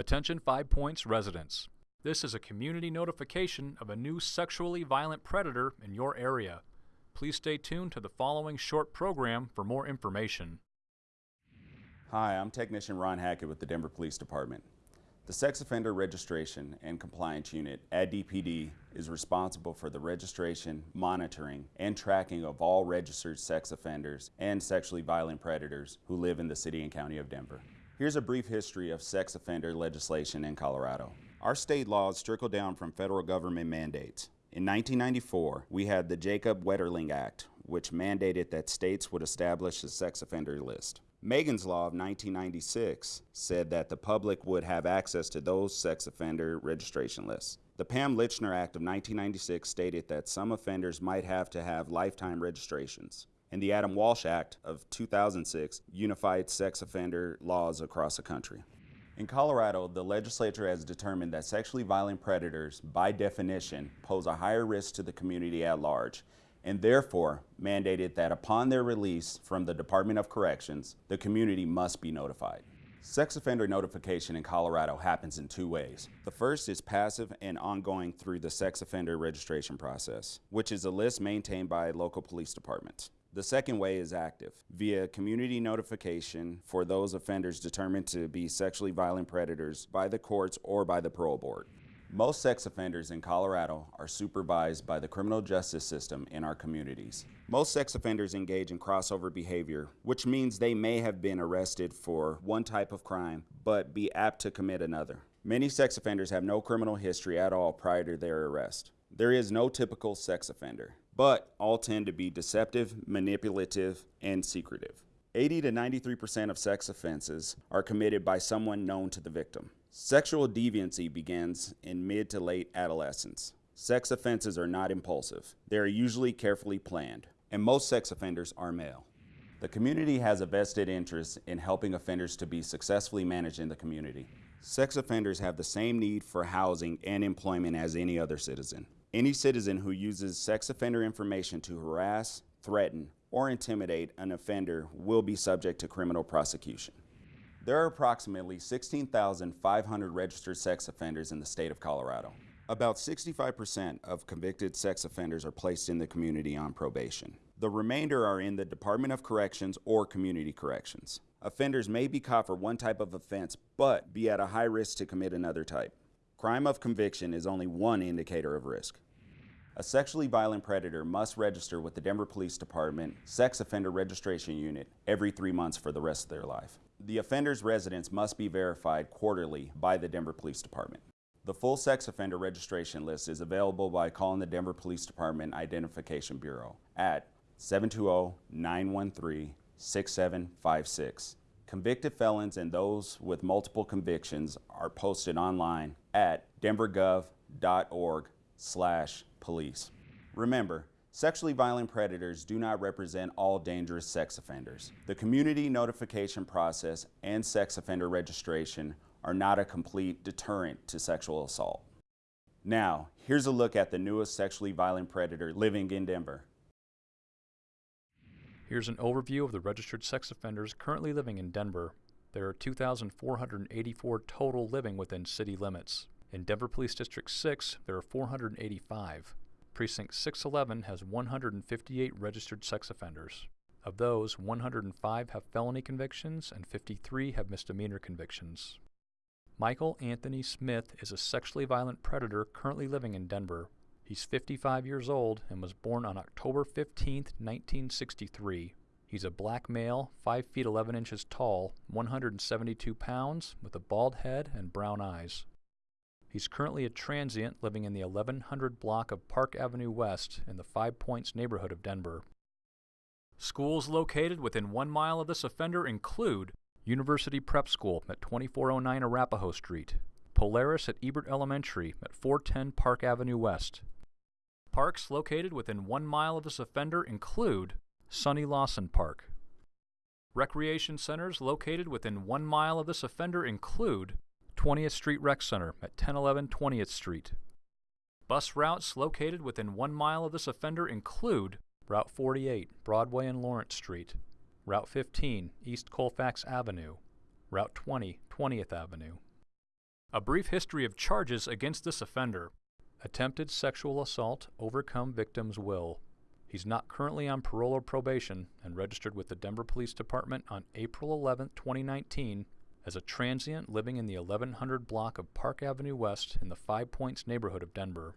Attention Five Points residents. This is a community notification of a new sexually violent predator in your area. Please stay tuned to the following short program for more information. Hi, I'm Technician Ron Hackett with the Denver Police Department. The Sex Offender Registration and Compliance Unit at DPD is responsible for the registration, monitoring, and tracking of all registered sex offenders and sexually violent predators who live in the City and County of Denver. Here's a brief history of sex offender legislation in Colorado. Our state laws trickle down from federal government mandates. In 1994, we had the Jacob Wetterling Act, which mandated that states would establish a sex offender list. Megan's Law of 1996 said that the public would have access to those sex offender registration lists. The Pam Lychner Act of 1996 stated that some offenders might have to have lifetime registrations. And the Adam Walsh Act of 2006 unified sex offender laws across the country. In Colorado, the legislature has determined that sexually violent predators, by definition, pose a higher risk to the community at large and therefore mandated that upon their release from the Department of Corrections, the community must be notified. Sex offender notification in Colorado happens in two ways. The first is passive and ongoing through the sex offender registration process, which is a list maintained by local police departments. The second way is active, via community notification for those offenders determined to be sexually violent predators by the courts or by the parole board. Most sex offenders in Colorado are supervised by the criminal justice system in our communities. Most sex offenders engage in crossover behavior, which means they may have been arrested for one type of crime, but be apt to commit another. Many sex offenders have no criminal history at all prior to their arrest. There is no typical sex offender, but all tend to be deceptive, manipulative, and secretive. 80 to 93% of sex offenses are committed by someone known to the victim. Sexual deviancy begins in mid to late adolescence. Sex offenses are not impulsive. They are usually carefully planned, and most sex offenders are male. The community has a vested interest in helping offenders to be successfully managed in the community. Sex offenders have the same need for housing and employment as any other citizen. Any citizen who uses sex offender information to harass, threaten, or intimidate an offender will be subject to criminal prosecution. There are approximately 16,500 registered sex offenders in the state of Colorado. About 65% of convicted sex offenders are placed in the community on probation. The remainder are in the Department of Corrections or Community Corrections. Offenders may be caught for one type of offense, but be at a high risk to commit another type. Crime of conviction is only one indicator of risk. A sexually violent predator must register with the Denver Police Department Sex Offender Registration Unit every three months for the rest of their life. The offender's residence must be verified quarterly by the Denver Police Department. The full sex offender registration list is available by calling the Denver Police Department Identification Bureau at 720-913-6756. Convicted felons and those with multiple convictions are posted online at denvergov.org slash police. Remember, Sexually violent predators do not represent all dangerous sex offenders. The community notification process and sex offender registration are not a complete deterrent to sexual assault. Now, here's a look at the newest sexually violent predator living in Denver. Here's an overview of the registered sex offenders currently living in Denver. There are 2,484 total living within city limits. In Denver Police District 6, there are 485. Precinct 611 has 158 registered sex offenders. Of those, 105 have felony convictions and 53 have misdemeanor convictions. Michael Anthony Smith is a sexually violent predator currently living in Denver. He's 55 years old and was born on October 15, 1963. He's a black male, 5 feet 11 inches tall, 172 pounds, with a bald head and brown eyes. He's currently a transient living in the 1100 block of Park Avenue West in the Five Points neighborhood of Denver. Schools located within one mile of this offender include University Prep School at 2409 Arapahoe Street, Polaris at Ebert Elementary at 410 Park Avenue West. Parks located within one mile of this offender include Sonny Lawson Park. Recreation centers located within one mile of this offender include 20th Street Rec Center at 1011 20th Street. Bus routes located within one mile of this offender include Route 48, Broadway and Lawrence Street, Route 15, East Colfax Avenue, Route 20, 20th Avenue. A brief history of charges against this offender. Attempted sexual assault, overcome victim's will. He's not currently on parole or probation and registered with the Denver Police Department on April 11, 2019 as a transient living in the 1100 block of Park Avenue West in the Five Points neighborhood of Denver.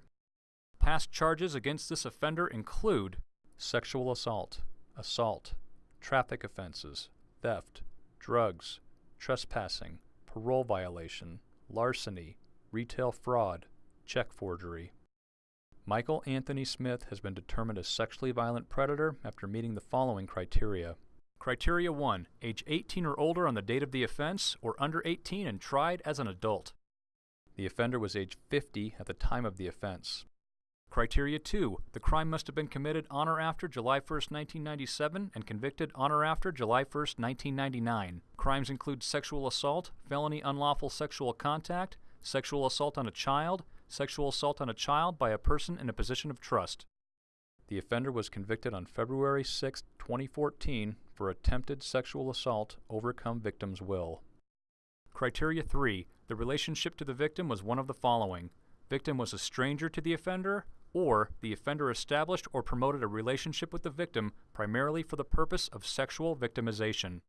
Past charges against this offender include sexual assault, assault, traffic offenses, theft, drugs, trespassing, parole violation, larceny, retail fraud, check forgery. Michael Anthony Smith has been determined a sexually violent predator after meeting the following criteria. Criteria 1. Age 18 or older on the date of the offense, or under 18 and tried as an adult. The offender was age 50 at the time of the offense. Criteria 2. The crime must have been committed on or after July 1, 1997 and convicted on or after July 1, 1999. Crimes include sexual assault, felony unlawful sexual contact, sexual assault on a child, sexual assault on a child by a person in a position of trust. The offender was convicted on February 6, 2014 for attempted sexual assault overcome victim's will. Criteria 3. The relationship to the victim was one of the following. Victim was a stranger to the offender, or the offender established or promoted a relationship with the victim primarily for the purpose of sexual victimization.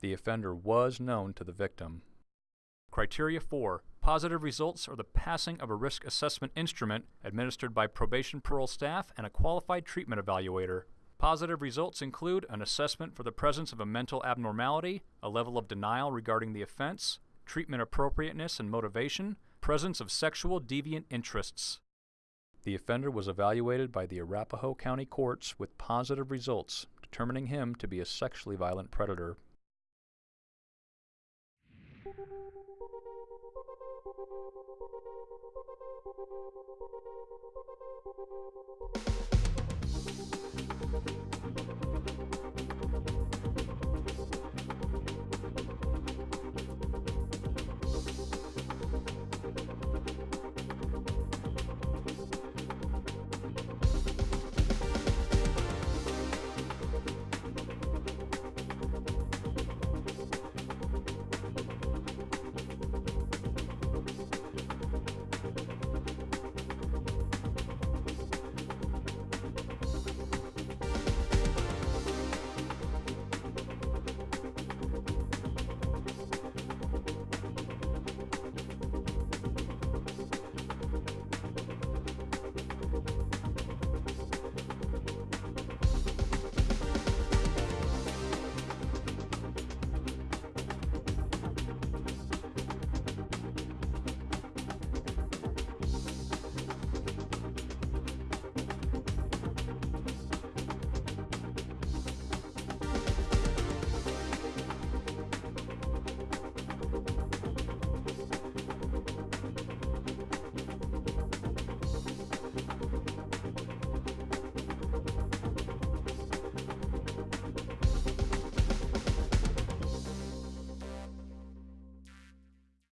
The offender was known to the victim. Criteria 4. Positive results are the passing of a risk assessment instrument administered by probation parole staff and a qualified treatment evaluator. Positive results include an assessment for the presence of a mental abnormality, a level of denial regarding the offense, treatment appropriateness and motivation, presence of sexual deviant interests. The offender was evaluated by the Arapahoe County courts with positive results, determining him to be a sexually violent predator. Thank you.